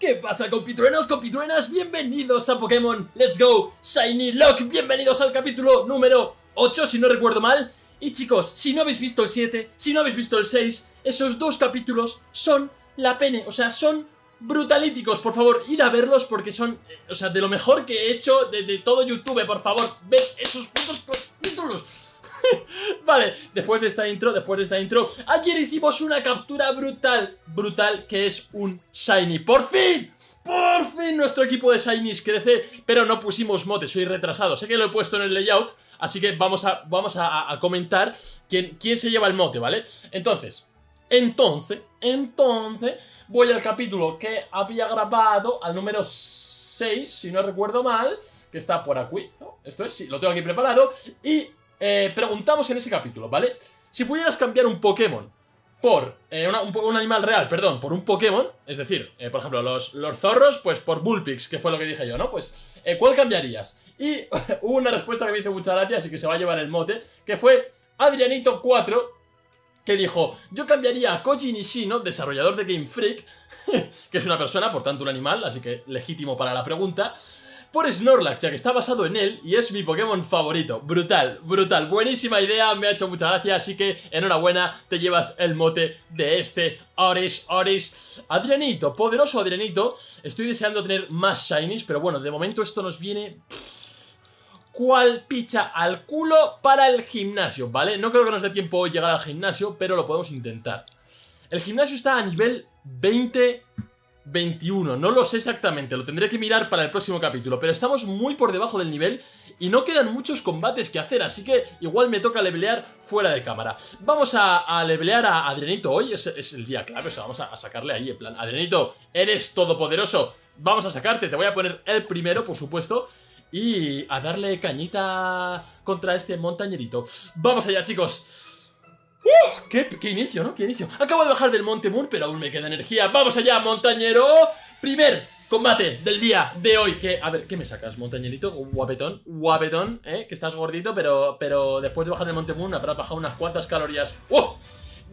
¿Qué pasa compitruenos, compitruenas? Bienvenidos a Pokémon. Let's Go. Shiny Lock Bienvenidos al capítulo número 8, si no recuerdo mal. Y chicos, si no habéis visto el 7, si no habéis visto el 6 Esos dos capítulos son la pene, o sea, son brutalíticos Por favor, id a verlos porque son, eh, o sea, de lo mejor que he hecho de, de todo YouTube Por favor, ved esos putos capítulos vale, después de esta intro, después de esta intro Ayer hicimos una captura brutal, brutal Que es un Shiny, ¡por fin! ¡Por fin nuestro equipo de Shinies crece! Pero no pusimos mote, soy retrasado Sé que lo he puesto en el layout Así que vamos a, vamos a, comentar quién, quién se lleva el mote, ¿vale? Entonces, entonces, entonces Voy al capítulo que había grabado Al número 6, si no recuerdo mal Que está por aquí, ¿no? Esto es, sí, lo tengo aquí preparado Y eh, preguntamos en ese capítulo, ¿vale? Si pudieras cambiar un Pokémon por eh, un, animal real, perdón, por un Pokémon, es decir, eh, por ejemplo, los, los, zorros, pues por Bullpix, que fue lo que dije yo, ¿no? Pues, ¿cuál cambiarías? Y hubo una respuesta que me hizo mucha gracia, así que se va a llevar el mote, que fue Adrianito4, que dijo, yo cambiaría a Koji Nishino, desarrollador de Game Freak, que es una persona, por tanto un animal, así que legítimo para la pregunta, por Snorlax, ya que está basado en él y es mi Pokémon favorito. Brutal, brutal, buenísima idea, me ha hecho mucha gracia, así que enhorabuena, te llevas el mote de este Oris, Oris. Adrianito, poderoso Adrianito, estoy deseando tener más Shinies, pero bueno, de momento esto nos viene... ¿Cuál picha al culo para el gimnasio, ¿vale? No creo que nos dé tiempo llegar al gimnasio, pero lo podemos intentar. El gimnasio está a nivel 20 21, no lo sé exactamente, lo tendré que mirar para el próximo capítulo, pero estamos muy por debajo del nivel y no quedan muchos combates que hacer, así que igual me toca levelear fuera de cámara. Vamos a, a levelear a Adrenito hoy, es, el día clave, o sea, vamos a, sacarle ahí en plan, Adrenito, eres todopoderoso, vamos a sacarte, te voy a poner el primero, por supuesto, y a darle cañita contra este montañerito. Vamos allá, chicos. ¡Uh! ¿Qué, inicio, ¿no? ¿Qué inicio? Acabo de bajar del Monte Moon, pero aún me queda energía. ¡Vamos allá, montañero! Primer combate del día de hoy. Que, a ver, ¿qué me sacas, montañerito? Guapetón, guapetón, ¿eh? Que estás gordito, pero, pero después de bajar del Monte Moon habrás bajado unas cuantas calorías. ¡Uh!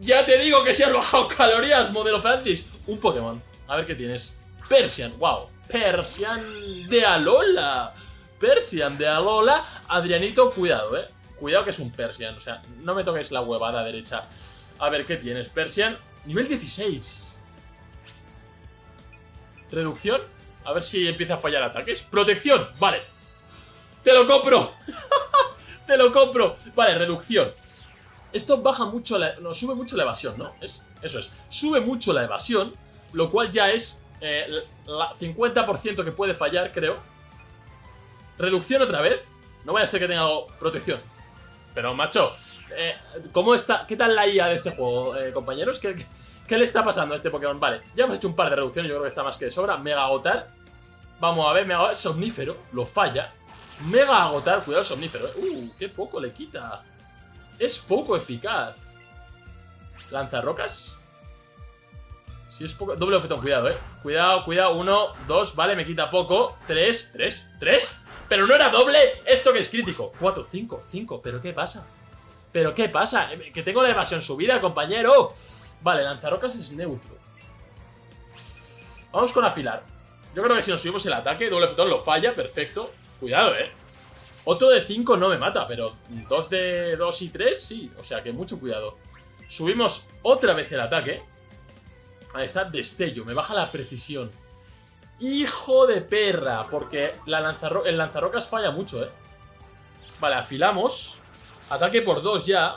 Ya te digo que si has bajado calorías, modelo Francis. Un Pokémon. A ver qué tienes. Persian, wow. Persian de Alola. Persian de Alola. Adrianito, cuidado, ¿eh? Cuidado que es un Persian, o sea, no me toques la huevada derecha. A ver, ¿qué tienes? Persian, nivel 16. Reducción, a ver si empieza a fallar ataques. Protección, vale. ¡Te lo compro! ¡Te lo compro! Vale, reducción. Esto baja mucho la... No, sube mucho la evasión, ¿no? Es, eso es. Sube mucho la evasión, lo cual ya es eh, la 50% que puede fallar, creo. Reducción otra vez. No vaya a ser que tenga protección. Pero, macho, eh, ¿cómo está? ¿Qué tal la IA de este juego, eh, compañeros? ¿Qué, ¿Qué, le está pasando a este Pokémon? Vale, ya hemos hecho un par de reducciones, yo creo que está más que de sobra. Mega agotar. Vamos a ver, mega agotar. Somnífero, lo falla. Mega agotar, cuidado, somnífero. Eh. Uh, qué poco le quita. Es poco eficaz. Lanzarrocas. Si es poco... Doble ofetón, cuidado, eh. Cuidado, cuidado. Uno, dos, vale, me quita poco. Tres, tres, tres. Pero no era doble, esto que es crítico. 4, 5, 5, pero ¿qué pasa? ¿Pero qué pasa? Que tengo la evasión subida, compañero. Vale, lanzarocas es neutro. Vamos con afilar. Yo creo que si nos subimos el ataque, doble fotón lo falla, perfecto. Cuidado, eh. Otro de 5 no me mata, pero dos de 2 y 3 sí, o sea que mucho cuidado. Subimos otra vez el ataque. Ahí está, destello, me baja la precisión ¡Hijo de perra! Porque la el lanzarrocas falla mucho, ¿eh? Vale, afilamos. Ataque por dos ya.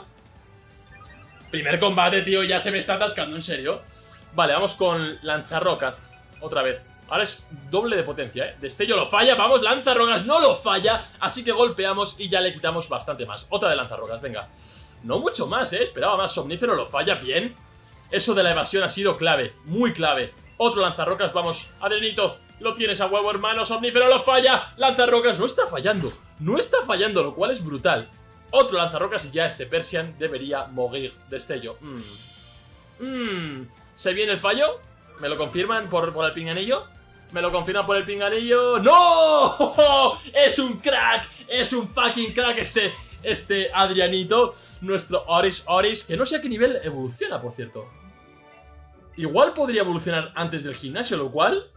Primer combate, tío. Ya se me está atascando, en serio. Vale, vamos con lanzarrocas. Otra vez. Ahora es doble de potencia, ¿eh? Destello lo falla, vamos, lanzarrocas no lo falla. Así que golpeamos y ya le quitamos bastante más. Otra de lanzarrocas, venga. No mucho más, ¿eh? Esperaba más. Somnífero lo falla bien. Eso de la evasión ha sido clave, muy clave. Otro lanzarrocas, vamos, Arenito, lo tienes a huevo, hermano, Somnífero lo falla, lanzarrocas, no está fallando, no está fallando, lo cual es brutal. Otro lanzarrocas y ya este Persian debería morir, destello. Mmm. Mmm. ¿Se viene el fallo? ¿Me lo confirman por, por el pinganillo? ¿Me lo confirman por el pinganillo? ¡No! ¡Es un crack! ¡Es un fucking crack este, este Adrianito! Nuestro Oris Oris, que no sé a qué nivel evoluciona, por cierto. Igual podría evolucionar antes del gimnasio, lo cual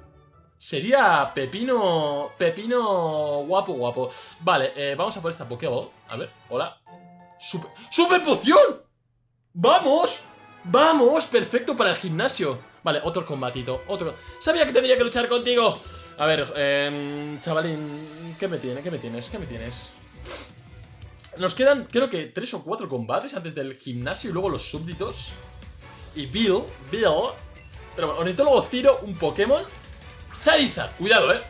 Sería Pepino... Pepino guapo, guapo. Vale, eh, vamos a por esta Pokéball. A ver, hola. Super, ¡Super poción! ¡Vamos! ¡Vamos! Perfecto para el gimnasio. Vale, otro combatito, otro... Sabía que tendría que luchar contigo. A ver, eh, chavalín, ¿qué me tienes? ¿Qué me tienes? ¿Qué me tienes? Nos quedan, creo que, tres o cuatro combates antes del gimnasio y luego los súbditos. Y Bill, Bill... Pero bueno, ornitólogo Ciro, un Pokémon. Charizard, cuidado, eh.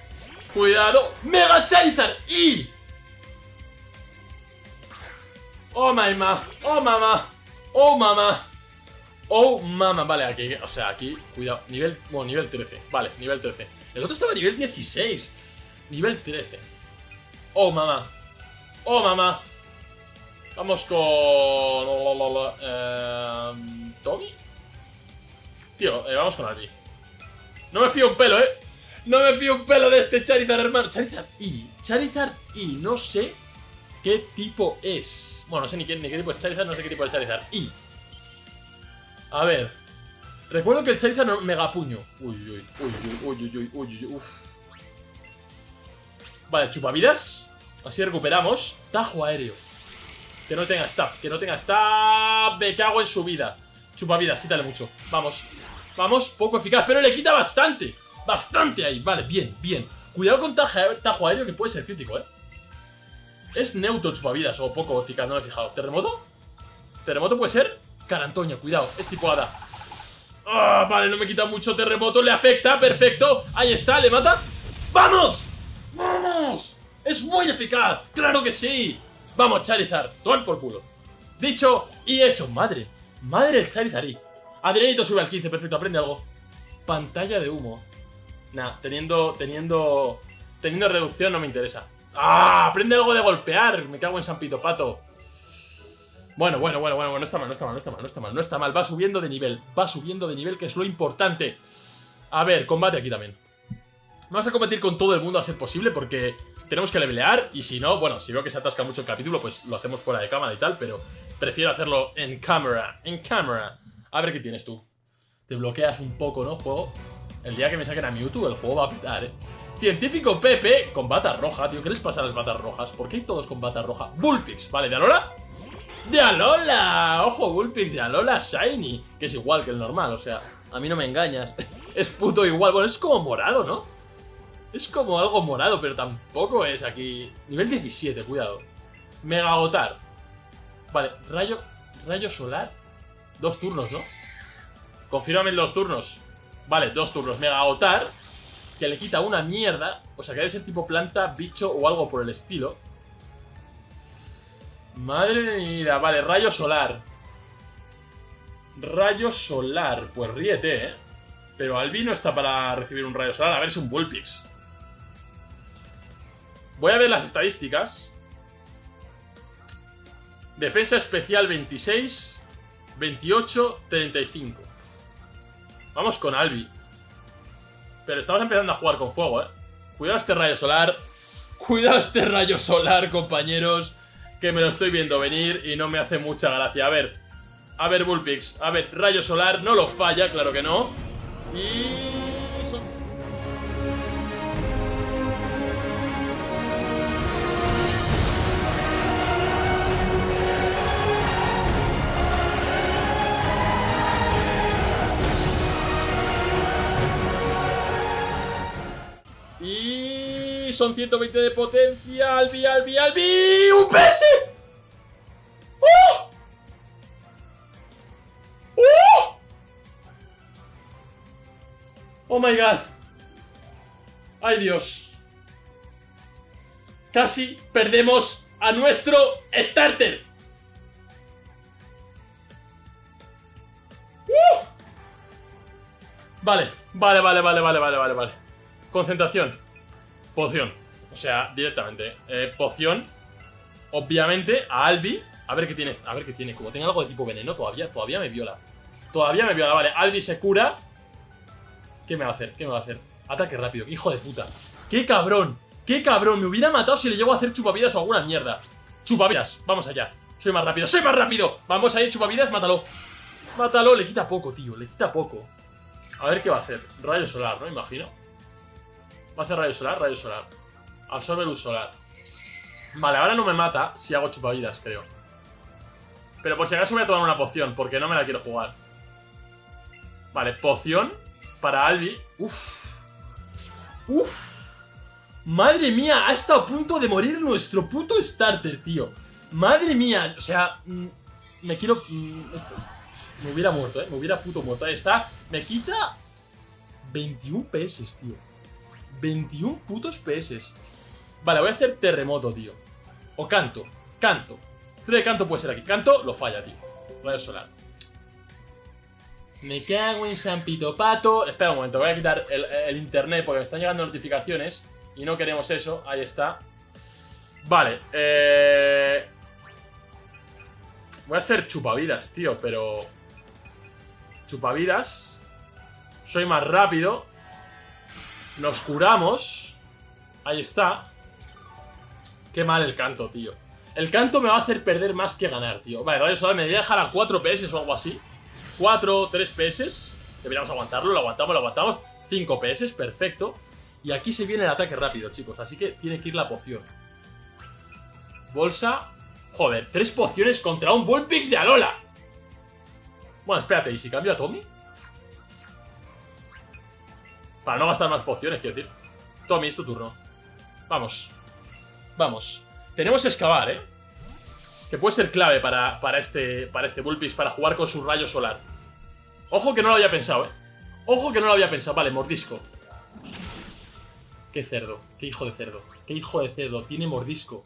Cuidado. Mega Charizard y... Oh, my ma. Oh, mamá. Oh, mamá. Oh, mamá. Vale, aquí, o sea, aquí, cuidado. Nivel, bueno, nivel 13. Vale, nivel 13. El otro estaba a nivel 16. Nivel 13. Oh, mamá. Oh, mamá. Vamos con... Eh, ¿Tommy? Tío, eh, vamos con Albi. No me fío un pelo, ¿eh? No me fío un pelo de este Charizard, hermano. Charizard y Charizard y no sé qué tipo es. Bueno, no sé ni qué, ni qué tipo es Charizard, no sé qué tipo es Charizard. Y... A ver. Recuerdo que el Charizard no, mega puño. Uy, uy, uy, uy, uy, uy, uy, uy, Vale, chupavidas. Así recuperamos. Tajo aéreo. Que no tenga staff, que no tenga staff. Me cago en su vida. Chupavidas, quítale mucho. Vamos. Vamos, poco eficaz, pero le quita bastante. Bastante ahí. Vale, bien, bien. Cuidado con tajo aéreo que puede ser crítico, ¿eh? Es neutro chupavidas o poco eficaz, no me he fijado. ¿Terremoto? ¿Terremoto puede ser? Carantoño, cuidado, es tipo hada. Ah, vale, no me quita mucho terremoto, le afecta, perfecto. Ahí está, le mata. ¡Vamos! ¡Vamos! ¡Es muy eficaz! ¡Claro que sí! Vamos, Charizard, todo por culo. Dicho y hecho, madre. Madre el Charizard. Adrianito sube al 15, perfecto, aprende algo. Pantalla de humo. Nah, teniendo, teniendo, teniendo reducción no me interesa. ¡Ah! Aprende algo de golpear. Me cago en San Pito Pato. Bueno, bueno, bueno, bueno, no está mal, no está mal, no está mal, no está mal, no está mal. Va subiendo de nivel, va subiendo de nivel, que es lo importante. A ver, combate aquí también. Vamos a combatir con todo el mundo a ser posible porque tenemos que levelear y si no, bueno, si veo que se atasca mucho el capítulo, pues lo hacemos fuera de cámara y tal, pero prefiero hacerlo en cámara, en cámara. A ver qué tienes tú. Te bloqueas un poco, ¿no, juego? El día que me saquen a Mewtwo, el juego va a pitar, ¿eh? Científico Pepe con bata roja, tío. ¿Qué les pasa a las batas rojas? ¿Por qué hay todos con bata roja? Bullpix, vale, ¿de Alola? ¡De Alola! Ojo, Bullpix de Alola Shiny. Que es igual que el normal, o sea, a mí no me engañas. es puto igual. Bueno, es como morado, ¿no? Es como algo morado, pero tampoco es aquí. Nivel 17, cuidado. Mega agotar. Vale, rayo, rayo solar. Dos turnos, ¿no? Confírmame en los turnos. Vale, dos turnos. Mega agotar. Que le quita una mierda. O sea, que debe ser tipo planta, bicho o algo por el estilo. Madre de mi vida. Vale, rayo solar. Rayo solar. Pues ríete, ¿eh? Pero Albi no está para recibir un rayo solar. A ver si un Bullpix. Voy a ver las estadísticas. Defensa especial 26, 28, 35. Vamos con Albi. Pero estamos empezando a jugar con fuego, ¿eh? Cuidado este rayo solar. Cuidado este rayo solar, compañeros. Que me lo estoy viendo venir y no me hace mucha gracia. A ver. A ver, Bullpix. A ver, rayo solar. No lo falla, claro que no. Y... son 120 de potencia. Albi, Albi, Albi. ¡Un PS! ¡Oh! ¡Oh! ¡Oh my god! ¡Ay Dios! Casi perdemos a nuestro starter. ¡Uh! Vale, vale, vale, vale, vale, vale, vale, vale. Concentración. Poción. O sea, directamente. Eh, poción. Obviamente, a Albi. A ver qué tiene. A ver qué tiene. Como tenga algo de tipo veneno, todavía, todavía me viola. Todavía me viola. Vale, Albi se cura. ¿Qué me va a hacer? ¿Qué me va a hacer? Ataque rápido. Hijo de puta. ¡Qué cabrón! ¡Qué cabrón! Me hubiera matado si le llego a hacer chupavidas o alguna mierda. Chupavidas. Vamos allá. Soy más rápido. ¡Soy más rápido! Vamos ahí, chupavidas. Mátalo. Mátalo. Le quita poco, tío. Le quita poco. A ver qué va a hacer. Rayo solar, ¿no? Imagino. Va a hacer rayo solar, rayo solar. Absorbe luz solar. Vale, ahora no me mata si hago chupavidas, creo. Pero por si acaso voy a tomar una poción, porque no me la quiero jugar. Vale, poción para Albi. Uf. Uf. Madre mía, ha estado a punto de morir nuestro puto starter, tío. Madre mía, o sea, mm, me quiero... Mm, esto- me hubiera muerto, eh, me hubiera puto muerto. Ahí está, me quita 21 PS, tío. 21 putos PS. Vale, voy a hacer terremoto, tío. O canto. Canto. Creo que canto puede ser aquí. Canto lo falla, tío. Rayo solar. Me cago en San Pito Pato. Espera un momento, voy a quitar el, el internet porque me están llegando notificaciones. Y no queremos eso. Ahí está. Vale, eh... Voy a hacer chupavidas, tío, pero... Chupavidas. Soy más rápido. Nos curamos. Ahí está. Qué mal el canto, tío. El canto me va a hacer perder más que ganar, tío. Vale, Radio Solar me debería dejar a 4 PS o algo así. 4, 3 PS. Deberíamos aguantarlo, lo aguantamos, lo aguantamos. 5 PS, perfecto. Y aquí se viene el ataque rápido, chicos. Así que tiene que ir la poción. Bolsa. Joder, 3 pociones contra un Bullpix de Alola. Bueno, espérate, ¿y si cambio a Tommy? Para no gastar más pociones, quiero decir. Tommy, es tu turno. Vamos. Vamos. Tenemos que excavar, ¿eh? Que puede ser clave para, para este, para este Bullpix, para jugar con su rayo solar. Ojo que no lo había pensado, ¿eh? Ojo que no lo había pensado. Vale, mordisco. Qué cerdo. Qué hijo de cerdo. Qué hijo de cerdo. Tiene mordisco.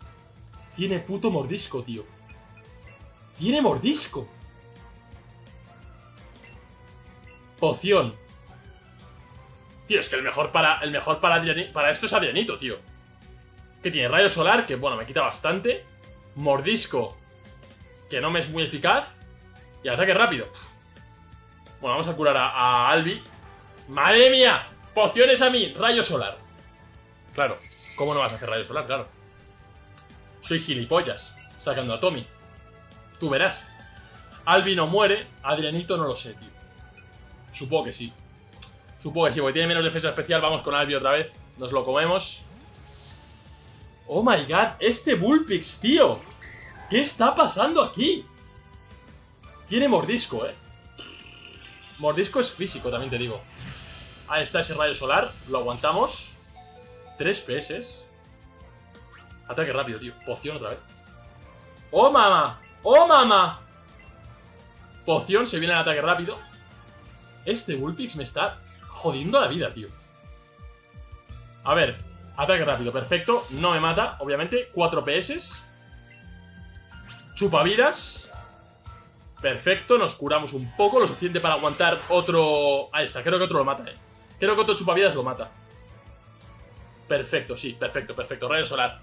Tiene puto mordisco, tío. Tiene mordisco. Poción. Tío, es que el mejor para, el mejor para, para esto es Adrianito, tío. Que tiene rayo solar, que bueno, me quita bastante. Mordisco, que no me es muy eficaz. Y ataque rápido. Bueno, vamos a curar a, a Albi. ¡Madre mía! Pociones a mí, rayo solar. Claro, ¿cómo no vas a hacer rayo solar? Claro. Soy gilipollas, sacando a Tommy. Tú verás. Albi no muere, Adrianito no lo sé, tío. Supongo que sí. Supongo que sí, porque tiene menos defensa especial. Vamos con Albi otra vez. Nos lo comemos. Oh my god, este Bullpix, tío. ¿Qué está pasando aquí? Tiene mordisco, eh. Mordisco es físico, también te digo. Ahí está ese rayo solar. Lo aguantamos. 3 PS. Ataque rápido, tío. Poción otra vez. ¡Oh, mamá! ¡Oh, mamá! Poción, se viene el ataque rápido. Este Bullpix me está jodiendo la vida, tío. A ver, ataque rápido, perfecto. No me mata, obviamente. 4 PS. Chupavidas. Perfecto, nos curamos un poco, lo suficiente para aguantar otro... Ahí está, creo que otro lo mata, eh. Creo que otro chupavidas lo mata. Perfecto, sí, perfecto, perfecto. Rayo solar.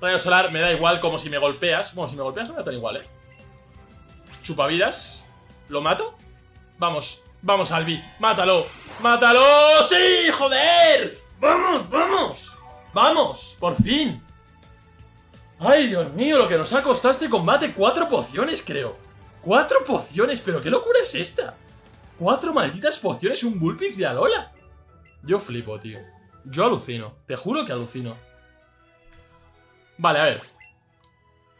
Rayo solar me da igual como si me golpeas. Bueno, si me golpeas no me da tan igual, eh. Chupavidas. ¿Lo mato? Vamos, vamos, Albi. ¡Mátalo! ¡Mátalo! ¡Sí! ¡Joder! ¡Vamos, vamos! ¡Vamos! ¡Por fin! ¡Ay, Dios mío! Lo que nos ha costado este combate. Cuatro pociones, creo. Cuatro pociones, pero ¿qué locura es esta? Cuatro malditas pociones un Bullpix de Alola. Yo flipo, tío. Yo alucino. Te juro que alucino. Vale, a ver.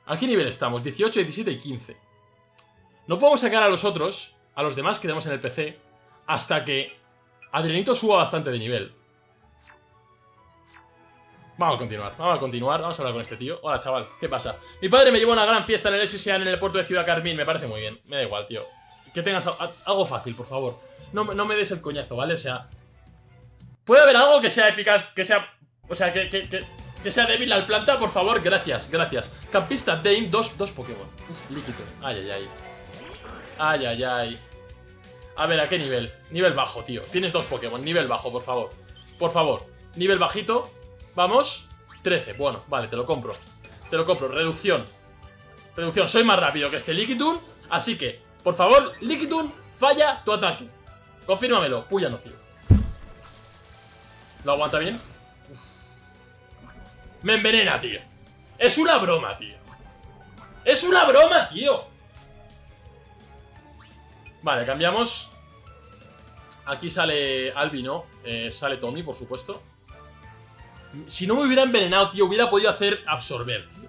¿A qué nivel estamos? 18, 17 y 15. No podemos sacar a los otros, a los demás que tenemos en el PC, hasta que Adrianito suba bastante de nivel. Vamos a continuar, vamos a continuar, vamos a hablar con este tío. Hola, chaval, ¿qué pasa? Mi padre me llevó a una gran fiesta en el SSA en el puerto de Ciudad Carmín, me parece muy bien. Me da igual, tío. Que tengas algo fácil, por favor. No, no me des el coñazo, ¿vale? O sea... ¿Puede haber algo que sea eficaz, que sea... O sea, que, que, que, que sea débil al planta, por favor? Gracias, gracias. Campista Dame, dos, dos Pokémon. Uf, líquido. Ay, ay, ay. Ay, ay, ay. A ver, ¿a qué nivel? Nivel bajo, tío. Tienes dos Pokémon. Nivel bajo, por favor. Por favor. Nivel bajito. Vamos. 13. Bueno, vale, te lo compro. Te lo compro. Reducción. Reducción. Soy más rápido que este Liquidun. Así que, por favor, Liquidun, falla tu ataque. Confírmamelo. Puya nocivo. ¿Lo aguanta bien? Me envenena, tío. Es una broma, tío. Es una broma, tío. Vale, cambiamos. Aquí sale Albi, ¿no? Eh, sale Tommy, por supuesto. Si no me hubiera envenenado, tío, hubiera podido hacer absorber, tío.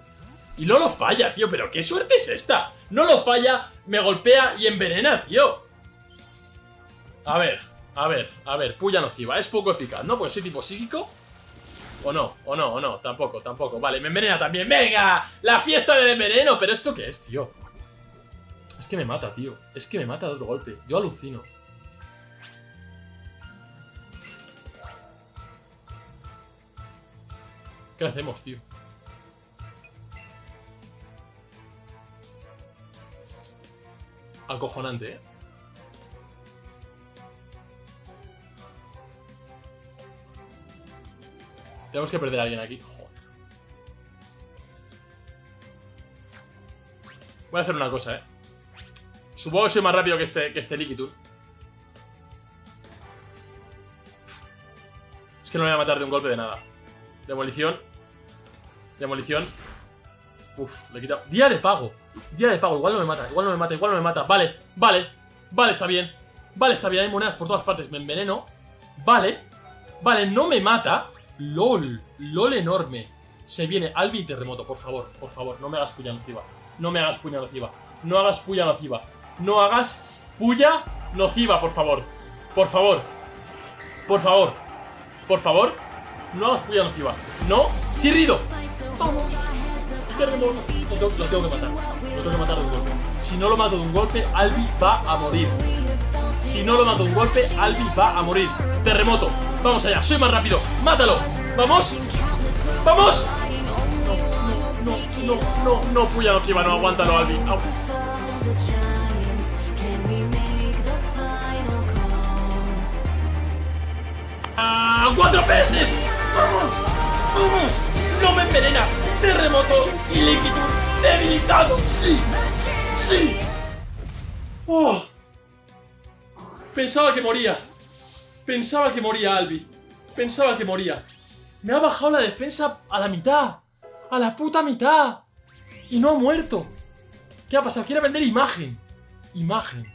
Y no lo falla, tío, pero qué suerte es esta. No lo falla, me golpea y envenena, tío. A ver, a ver, a ver, puya nociva. Es poco eficaz, ¿no? Pues soy tipo psíquico. O no, o no, o no, tampoco, tampoco. Vale, me envenena también. ¡Venga! ¡La fiesta del enveneno! ¿Pero esto qué es, tío? Es que me mata, tío. Es que me mata de otro golpe. Yo alucino. ¿Qué hacemos, tío? Acojonante, ¿eh? Tenemos que perder a alguien aquí. Joder. Voy a hacer una cosa, ¿eh? Supongo que soy más rápido que este, que este. Es que no me voy a matar de un golpe de nada. Demolición. Demolición. Uf, le he quitado. Día de pago. Día de pago. Igual no me mata, igual no me mata, igual no me mata. Vale, vale. Vale, está bien. Vale, está bien. Hay monedas por todas partes. Me enveneno. Vale. Vale, no me mata. LOL. LOL enorme. Se viene Albi y terremoto, por favor, por favor. No me hagas puya nociva. No me hagas puya nociva. No hagas puya nociva. No hagas puya nociva, por favor. Por favor. Por favor. Por favor. No hagas puya nociva. No. Chirrido. Vamos. Terremoto. Lo tengo, lo tengo que matar. Lo tengo que matar de un golpe. Si no lo mato de un golpe, Albi va a morir. Si no lo mato de un golpe, Albi va a morir. Terremoto. Vamos allá. Soy más rápido. Mátalo. Vamos. Vamos. No, no, no, no, no, no, puya nociva, no, aguántalo, Albi. Au. ¡Ah! ¡Cuatro peces! ¡Vamos! ¡Vamos! ¡No me envenena! ¡Terremoto y líquido debilitado! ¡Sí! ¡Sí! ¡Oh! Pensaba que moría. Pensaba que moría Albi. Pensaba que moría. Me ha bajado la defensa a la mitad. A la puta mitad. Y no ha muerto. ¿Qué ha pasado? Quiere vender imagen. Imagen.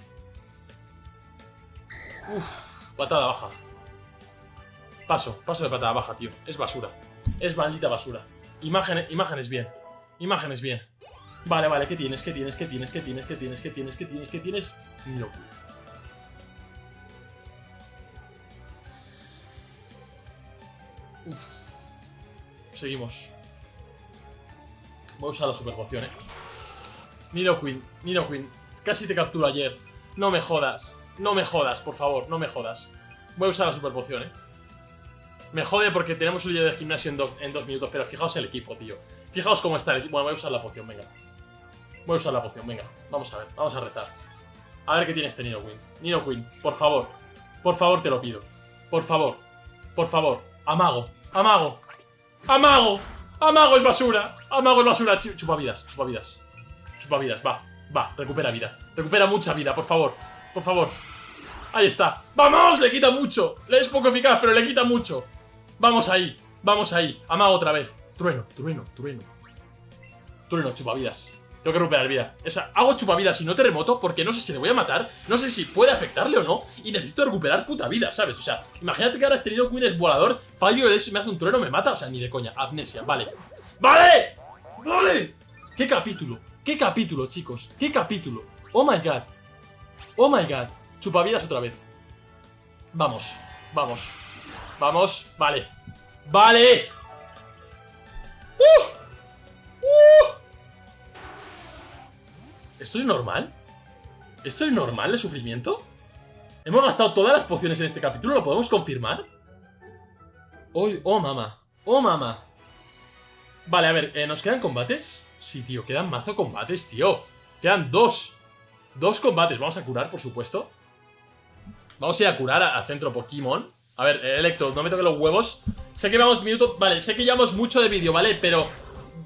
Uf, patada baja. Paso, paso de patada baja, tío. Es basura. Es maldita basura. Imagen, imágenes bien. Imágenes bien. Vale, vale, ¿qué tienes? ¿Qué tienes? ¿Qué tienes? ¿Qué tienes? ¿Qué tienes? ¿Qué tienes? ¿Qué tienes? ¿Qué tienes? No. Uf. Seguimos. Voy a usar la super poción, eh. Nidoqueen, Nidoqueen, casi te capturo ayer. No me jodas, no me jodas, por favor, no me jodas. Voy a usar la super poción, eh. Me jode porque tenemos un lío de gimnasio en dos, minutos, pero fijaos el equipo, tío. Fijaos cómo está el equipo. Bueno, voy a usar la poción, venga. Voy a usar la poción, venga. Vamos a ver, vamos a rezar. A ver qué tiene este Nidoqueen. Nidoqueen, por favor. Por favor, te lo pido. Por favor. Por favor. Amago. Amago. Amago. Amago es basura. Amago es basura. Ch- Chupa vidas, chupa vidas. Chupa vidas, va. Va, recupera vida. Recupera mucha vida, por favor. Por favor. Ahí está. ¡Vamos! Le quita mucho. Le es poco eficaz, pero le quita mucho. Vamos ahí. Vamos ahí. Amago otra vez. Trueno, trueno, trueno. Trueno, chupavidas. Tengo que recuperar vida. O sea, hago chupavidas y no terremoto porque no sé si le voy a matar, no sé si puede afectarle o no, y necesito recuperar puta vida, ¿sabes? O sea, imagínate que ahora este Nido Queen es volador, fallo el y me hace un trueno, me mata, o sea, ni de coña. Amnesia, vale. ¡Vale! ¡Vale! ¿Qué capítulo? ¿Qué capítulo, chicos? ¿Qué capítulo? Oh my god. Oh my god. Chupavidas otra vez. Vamos, vamos. Vamos, vale. ¡Vale! ¡Uh! ¡Uh! ¿Esto es normal? ¿Esto es normal de sufrimiento? ¿Hemos gastado todas las pociones en este capítulo? ¿Lo podemos confirmar? Oh, oh mama. Oh, mama. Vale, a ver, eh, ¿nos quedan combates? Sí, tío, quedan mazo combates, tío. Quedan dos. Dos combates. Vamos a curar, por supuesto. Vamos a ir a curar a- al centro Pokémon. A ver, eh, Electro, no me toques los huevos. Sé que vamos minutos... Vale, sé que llevamos mucho de vídeo, ¿vale? Pero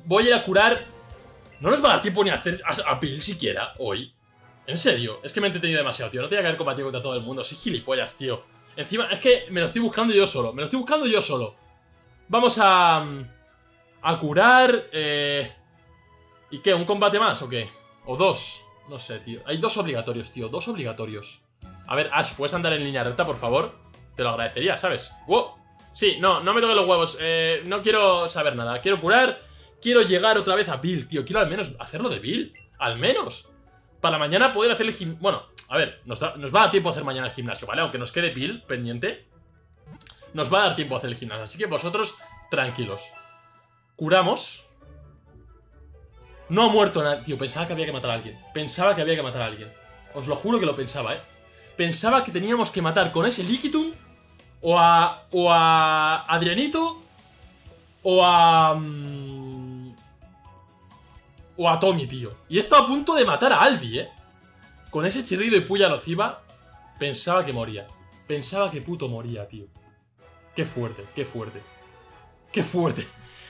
voy a ir a curar... No nos va a dar tiempo ni a hacer a, a siquiera hoy. En serio, es que me he entretenido demasiado, tío. No tenía que haber combatido contra todo el mundo. Soy gilipollas, tío. Encima, es que me lo estoy buscando yo solo. Me lo estoy buscando yo solo. Vamos a... mm, A curar... Eh... ¿Y qué? ¿Un combate más o qué? ¿O dos? No sé, tío. Hay dos obligatorios, tío. Dos obligatorios. A ver, Ash, ¿puedes andar en línea recta, por favor? Te lo agradecería, ¿sabes? ¡Wow! Sí, no, no me toques los huevos. Eh, no quiero saber nada. Quiero curar. Quiero llegar otra vez a Bill, tío. Quiero al menos hacerlo de Bill. Al menos. Para mañana poder hacer el gimnasio. Bueno, a ver, nos, va a dar tiempo a hacer mañana el gimnasio, ¿vale? Aunque nos quede Bill pendiente. Nos va a dar tiempo a hacer el gimnasio. Así que vosotros, tranquilos. Curamos. No ha muerto nadie. Tío, pensaba que había que matar a alguien. Pensaba que había que matar a alguien. Os lo juro que lo pensaba, ¿eh? Pensaba que teníamos que matar con ese Liquitum o a, o a Adrianito o a... Mm, o a Tommy, tío. Y he estado a punto de matar a Albi, ¿eh? Con ese chirrido y puya nociva, pensaba que moría. Pensaba que puto moría, tío. Qué fuerte, qué fuerte. Qué fuerte.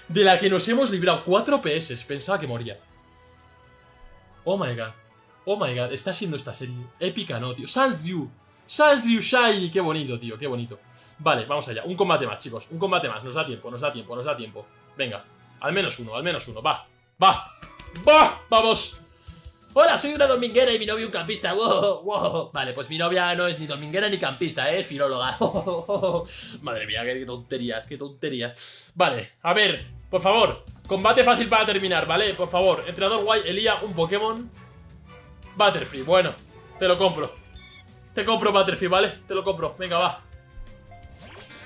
De la que nos hemos librado 4 PS. Pensaba que moría. Oh my god. Oh my god. Está siendo esta serie épica, ¿no, tío? Sans Drew. Sans Drew Shiny. Qué bonito, tío. Qué bonito. Vale, vamos allá. Un combate más, chicos. Un combate más. Nos da tiempo, nos da tiempo, nos da tiempo. Venga. Al menos uno, al menos uno. Va. Va. Va. Vamos. Hola, soy una dominguera y mi novio un campista. Wow, wow. Vale, pues mi novia no es ni dominguera ni campista, ¿eh? es filóloga. Madre mía, qué tontería, qué tontería. Vale, a ver, por favor, combate fácil para terminar, ¿vale? Por favor, entrenador guay, Elía, un Pokémon. Butterfree, bueno, te lo compro. Te compro Butterfree, ¿vale? Te lo compro, venga, va.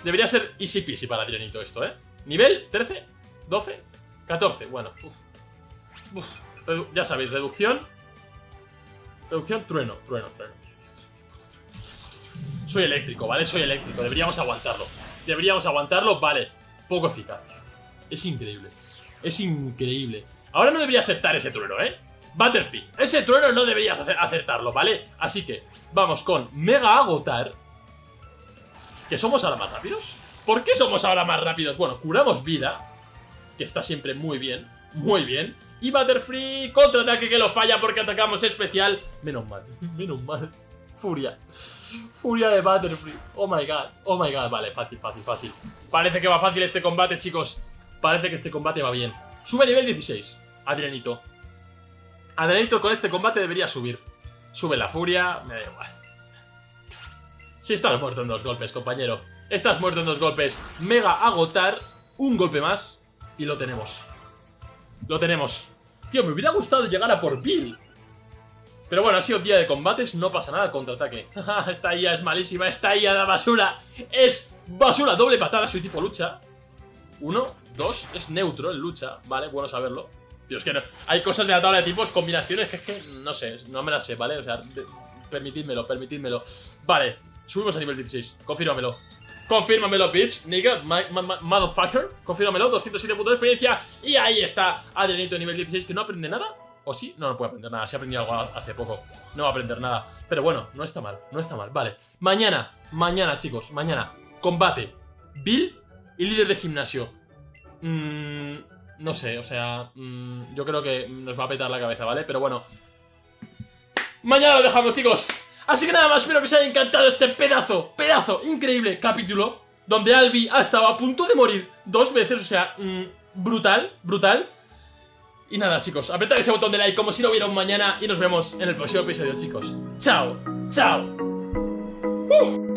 Debería ser easy peasy para Tiranito esto, ¿eh? Nivel 13, 12, 14, bueno. Ya sabéis, reducción Reducción, trueno, trueno, trueno. Soy eléctrico, ¿vale? Soy eléctrico, deberíamos aguantarlo. Deberíamos aguantarlo, vale. Poco eficaz. Es increíble. Es increíble. Ahora no debería acertar ese trueno, ¿eh? Butterfree, ese trueno no deberías acertarlo, ¿vale? Así que vamos con Mega Agotar. ¿Que somos ahora más rápidos? ¿Por qué somos ahora más rápidos? Bueno, curamos vida, que está siempre muy bien, muy bien. Y Butterfree, contraataque que lo falla porque atacamos especial. Menos mal, menos mal. Furia. Furia de Butterfree. Oh my god, oh my god. Vale, fácil, fácil, fácil. Parece que va fácil este combate, chicos. Parece que este combate va bien. Sube nivel 16. Adrianito. Adrianito con este combate debería subir. Sube la furia, me da igual. Si estás muerto en dos golpes, compañero. Estás muerto en dos golpes. Mega agotar. Un golpe más. Y lo tenemos. Lo tenemos. Tío, me hubiera gustado llegar a por Bill. Pero bueno, ha sido día de combates, no pasa nada, contraataque. esta IA es malísima, esta IA de basura. Es basura, doble patada, soy tipo lucha. Uno, dos, es neutro en lucha, vale, bueno saberlo. Tío, es que no, hay cosas de la tabla de tipos, combinaciones que es que no sé, no me las sé, ¿vale? O sea, permitidmelo, permitidmelo. Vale, subimos a nivel 16, confírmamelo. Confírmamelo, bitch, nigga, motherfucker. Confírmamelo, 207 puntos de experiencia. Y ahí está Adrianito nivel 16, que no aprende nada. ¿O sí? No, no puede aprender nada. Se ha aprendido algo hace poco. No va a aprender nada. Pero bueno, no está mal, no está mal. Vale. Mañana, mañana, chicos, mañana. Combate. Bill y líder de gimnasio. Mmm... No sé, o sea, mmm, yo creo que nos va a petar la cabeza, ¿vale? Pero bueno. Mañana lo dejamos, chicos. Así que nada más, espero que os haya encantado este pedazo, pedazo, increíble capítulo Donde Albi ha estado a punto de morir dos veces, o sea, mmm, brutal, brutal. Y nada chicos, apretad ese botón de like como si no hubiera un mañana Y nos vemos en el próximo episodio chicos. Chao, chao. Uh.